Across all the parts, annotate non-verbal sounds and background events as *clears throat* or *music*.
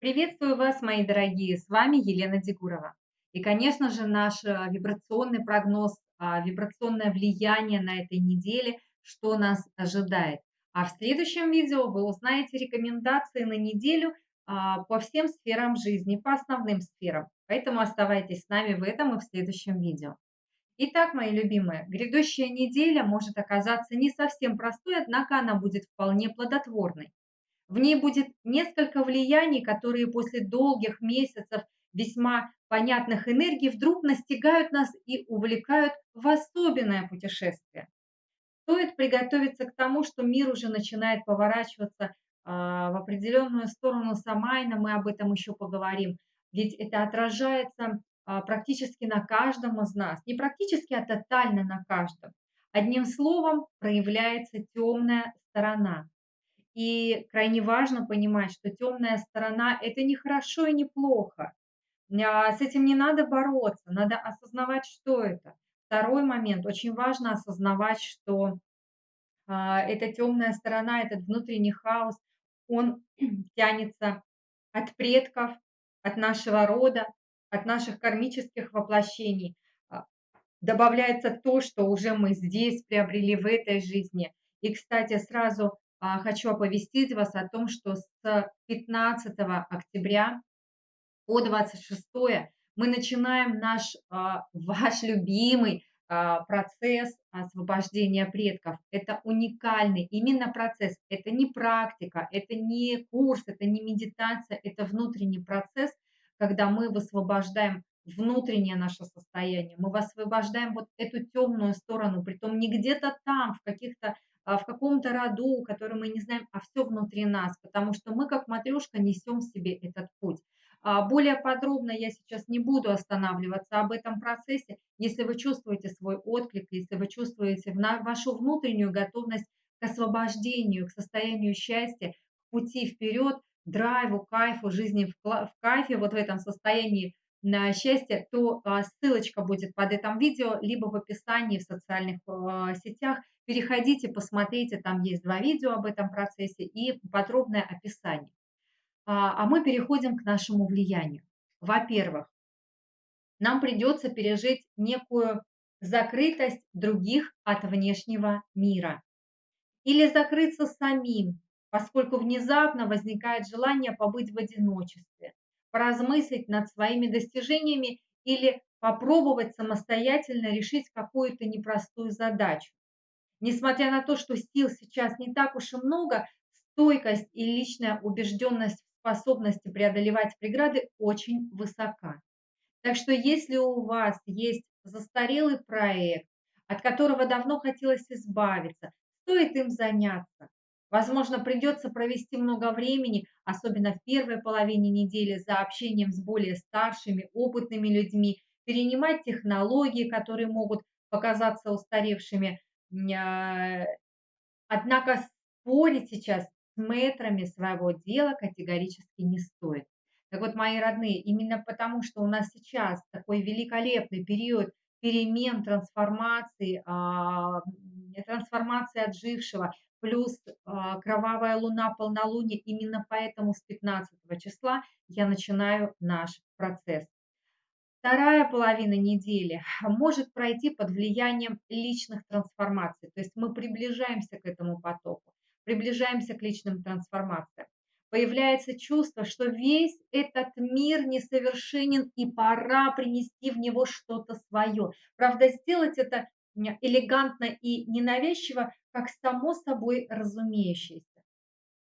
Приветствую вас, мои дорогие! С вами Елена Дегурова. И, конечно же, наш а, вибрационный прогноз, а, вибрационное влияние на этой неделе, что нас ожидает. А в следующем видео вы узнаете рекомендации на неделю а, по всем сферам жизни, по основным сферам. Поэтому оставайтесь с нами в этом и в следующем видео. Итак, мои любимые, грядущая неделя может оказаться не совсем простой, однако она будет вполне плодотворной. В ней будет несколько влияний, которые после долгих месяцев весьма понятных энергий вдруг настигают нас и увлекают в особенное путешествие. Стоит приготовиться к тому, что мир уже начинает поворачиваться а, в определенную сторону Самайна, мы об этом еще поговорим, ведь это отражается а, практически на каждом из нас, не практически, а тотально на каждом. Одним словом, проявляется темная сторона. И крайне важно понимать, что темная сторона – это не хорошо и не плохо. А, с этим не надо бороться, надо осознавать, что это. Второй момент, очень важно осознавать, что а, эта темная сторона, этот внутренний хаос, он *clears throat* тянется от предков, от нашего рода, от наших кармических воплощений. А, добавляется то, что уже мы здесь приобрели в этой жизни. И, кстати, сразу хочу оповестить вас о том, что с 15 октября по 26 мы начинаем наш, а, *laughs* ваш любимый а, процесс освобождения предков. Это уникальный именно процесс. Это не практика, это не курс, это не медитация, это внутренний процесс, когда мы высвобождаем внутреннее наше состояние, мы высвобождаем вот эту темную сторону, притом не где-то там, в каких-то а, в каком-то роду, который мы не знаем, а все внутри нас, потому что мы, как матрешка, несем в себе этот путь. А, более подробно я сейчас не буду останавливаться об этом процессе. Если вы чувствуете свой отклик, если вы чувствуете вашу внутреннюю готовность к освобождению, к состоянию счастья, к пути вперед, драйву, кайфу, жизни в кайфе, вот в этом состоянии на счастье, то а, ссылочка будет под этим видео, либо в описании в социальных сетях. Переходите, посмотрите, там есть два видео об этом процессе и подробное описание. А, а мы переходим к нашему влиянию. Во-первых, нам придется пережить некую закрытость других от внешнего мира. Или закрыться самим, поскольку внезапно возникает желание побыть в одиночестве, поразмыслить над своими достижениями или попробовать самостоятельно решить какую-то непростую задачу. Несмотря на то, что сил сейчас не так уж и много, стойкость и личная убежденность в способности преодолевать преграды очень высока. Так что если у вас есть застарелый проект, от которого давно хотелось избавиться, стоит им заняться. Возможно, придется провести много времени, особенно в первой половине недели, за общением с более старшими, опытными людьми, перенимать технологии, которые могут показаться устаревшими, а, однако спорить сейчас с мэтрами своего дела категорически не стоит. Так вот, мои родные, именно потому, что у нас сейчас такой великолепный период перемен, трансформации, а, трансформации отжившего, плюс а, кровавая луна, полнолуние, именно поэтому с 15 числа я начинаю наш процесс. Вторая половина недели может пройти под влиянием личных трансформаций. То есть мы приближаемся к этому потоку, приближаемся к личным трансформациям. Появляется чувство, что весь этот мир несовершенен и пора принести в него что-то свое. Правда, сделать это элегантно и ненавязчиво, как само собой разумеющееся.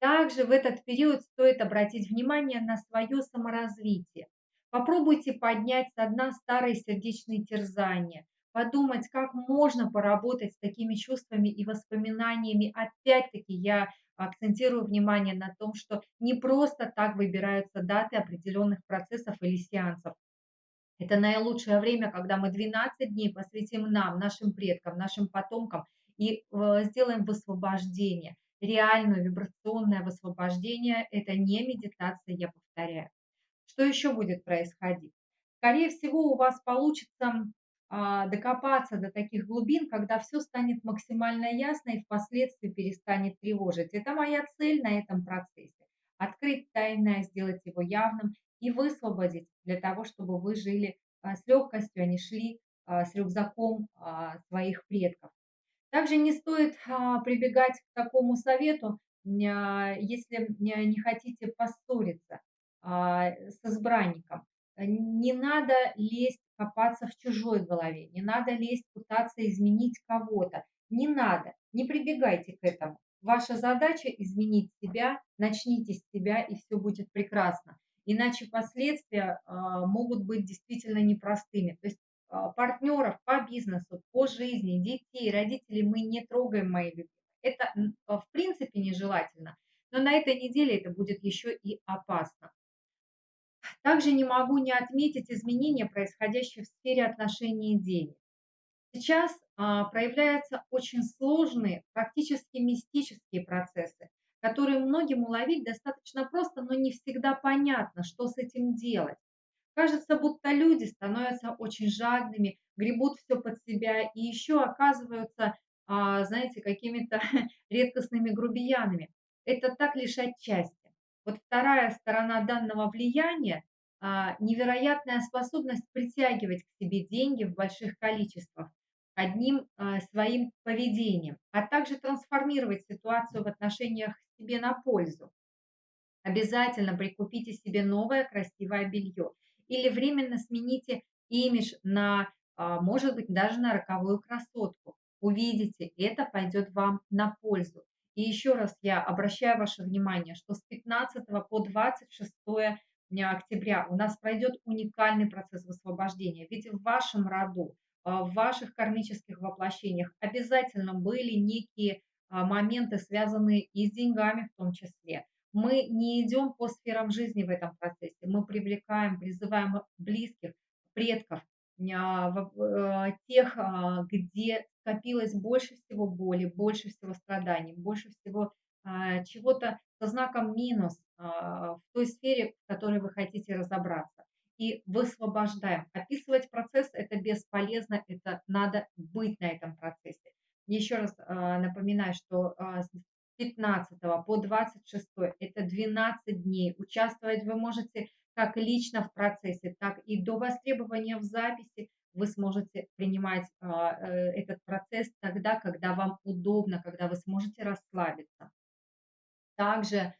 Также в этот период стоит обратить внимание на свое саморазвитие. Попробуйте поднять со дна старые сердечные терзания, подумать, как можно поработать с такими чувствами и воспоминаниями. Опять-таки я акцентирую внимание на том, что не просто так выбираются даты определенных процессов или сеансов. Это наилучшее время, когда мы 12 дней посвятим нам, нашим предкам, нашим потомкам и э, сделаем высвобождение. Реальное вибрационное высвобождение – это не медитация, я повторяю. Что еще будет происходить? Скорее всего, у вас получится а, докопаться до таких глубин, когда все станет максимально ясно и впоследствии перестанет тревожить. Это моя цель на этом процессе. открыть тайное, сделать его явным и высвободить для того, чтобы вы жили а, с легкостью, а не шли а, с рюкзаком а, своих предков. Также не стоит прибегать к такому совету, если не хотите поссориться с избранником. Не надо лезть, копаться в чужой голове, не надо лезть, пытаться изменить кого-то. Не надо, не прибегайте к этому. Ваша задача изменить себя, начните с себя, и все будет прекрасно. Иначе последствия а, могут быть действительно непростыми. То есть а, партнеров по бизнесу, по жизни, детей, родителей мы не трогаем, мои любимые. Это а, в принципе нежелательно, но на этой неделе это будет еще и опасно. Также не могу не отметить изменения, происходящие в сфере отношений денег. Сейчас а, проявляются очень сложные, практически мистические процессы, которые многим уловить достаточно просто, но не всегда понятно, что с этим делать. Кажется, будто люди становятся очень жадными, гребут все под себя и еще оказываются, а, знаете, какими-то *laughs* редкостными грубиянами. Это так лишь отчасти. Вот вторая сторона данного влияния а, – невероятная способность притягивать к себе деньги в больших количествах одним а, своим поведением, а также трансформировать ситуацию в отношениях себе на пользу. Обязательно прикупите себе новое красивое белье или временно смените имидж на, а, может быть, даже на роковую красотку. Увидите, это пойдет вам на пользу. И еще раз я обращаю ваше внимание, что с 15 по 26 октября у нас пройдет уникальный процесс высвобождения. Ведь в вашем роду а, в ваших кармических воплощениях обязательно были некие моменты, связанные и с деньгами в том числе. Мы не идем по сферам жизни в этом процессе, мы привлекаем, призываем близких, предков, а, тех, где скопилось больше всего боли, больше всего страданий, больше всего чего-то со знаком минус в той сфере, в которой вы хотите разобраться и высвобождаем. Описывать процесс – это бесполезно, это надо быть на этом процессе. Еще раз а, напоминаю, что а, с 15 по 26 – это 12 дней. Участвовать вы можете как лично в процессе, так и до востребования в записи вы сможете принимать а, э, этот процесс тогда, когда вам удобно, когда вы сможете расслабиться. Также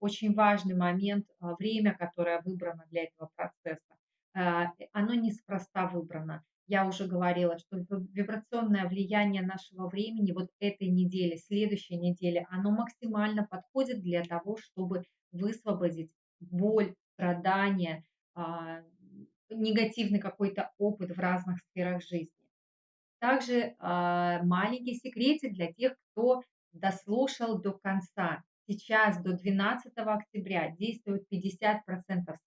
очень важный момент, время, которое выбрано для этого процесса. А, оно неспроста выбрано. Я уже говорила, что вибрационное влияние нашего времени вот этой недели, следующей недели, оно максимально подходит для того, чтобы высвободить боль, страдания, негативный какой-то опыт в разных сферах жизни. Также маленький секретик для тех, кто дослушал до конца. Сейчас до 12 октября действует 50%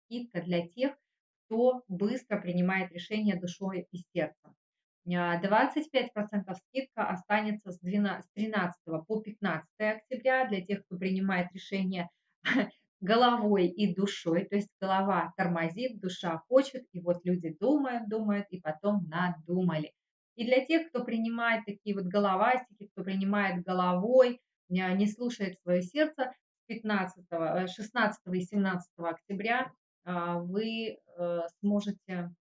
скидка для тех, кто быстро принимает решение душой и сердцем. 25% скидка останется с, 12, с 13 по 15 октября для тех, кто принимает решение *laughs* головой и душой, то есть голова тормозит, душа хочет, и вот люди думают, думают, и потом надумали. И для тех, кто принимает такие вот головастики, кто принимает головой, не слушает свое сердце, 15, 16 э, и 17 октября а, вы э, сможете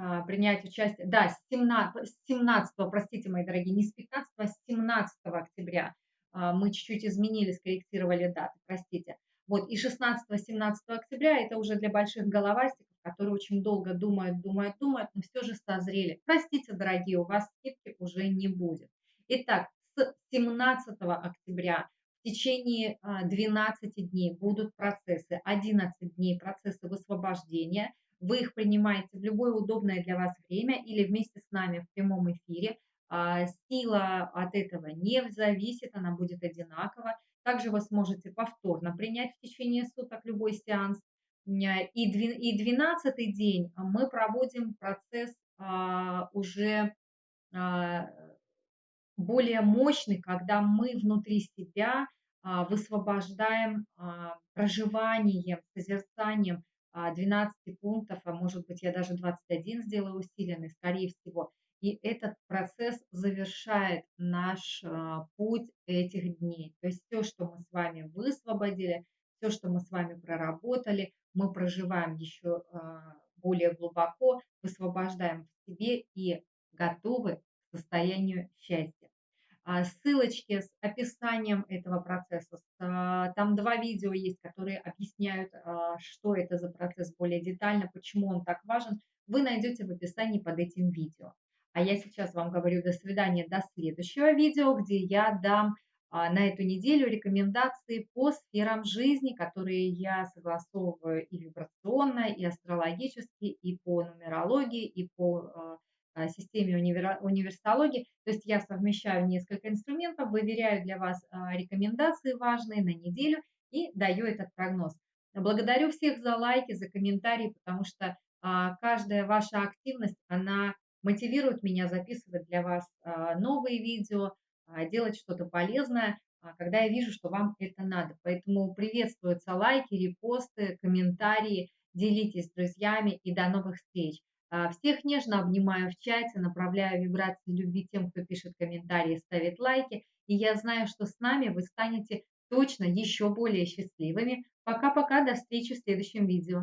а, принять участие, да, с 17, с 17, простите, мои дорогие, не с 15, а с 17 октября. А, мы чуть-чуть изменили, скорректировали даты, простите. Вот, и 16-17 октября это уже для больших головастиков, которые очень долго думают, думают, думают, но все же созрели. Простите, дорогие, у вас скидки уже не будет. Итак, с 17 октября течение 12 а, дней будут процессы, 11 дней процессы высвобождения. Вы их принимаете в любое удобное для вас время или вместе с нами в прямом эфире. А, сила от этого не зависит, она будет одинакова. Также вы сможете повторно принять в течение суток любой сеанс. И 12 день мы проводим процесс а, уже более мощный, когда мы внутри себя высвобождаем а, проживанием, созерцанием 12 а, пунктов, а может быть я даже 21 сделаю усиленный, скорее всего. и этот процесс завершает наш, а, путь этих дней. То есть всё, что мы с вами высвободили, всё, что мы с вами проработали, мы проживаем еще, а, более глубоко, высвобождаем в себе и готовы к состоянию счастья. А, ссылочки с описанием этого процесса, а, там 2 видео есть, которые объясняют, а, что это за процесс более детально, почему он так важен, вы найдете в описании под этим видео. А я сейчас вам говорю до свидания, до следующего видео, где я дам, на эту неделю рекомендации по сферам жизни, которые я согласовываю и вибрационно, и астрологически, и по нумерологии, и по, системе универа универсологии. То есть я совмещаю несколько инструментов, выверяю для вас, а, рекомендации важные на неделю и даю этот прогноз. Благодарю всех за лайки, за комментарии, потому что, а, каждая ваша активность, она мотивирует меня записывать для вас, а, новые видео, а, делать что-то полезное, а, когда я вижу, что вам это надо. Поэтому приветствуются лайки, репосты, комментарии, делитесь с друзьями и до новых встреч. А, всех нежно обнимаю в чате, направляю вибрации любви тем, кто пишет комментарии, ставит лайки. И я знаю, что с нами вы станете точно еще более счастливыми. Пока-пока, до встречи в следующем видео.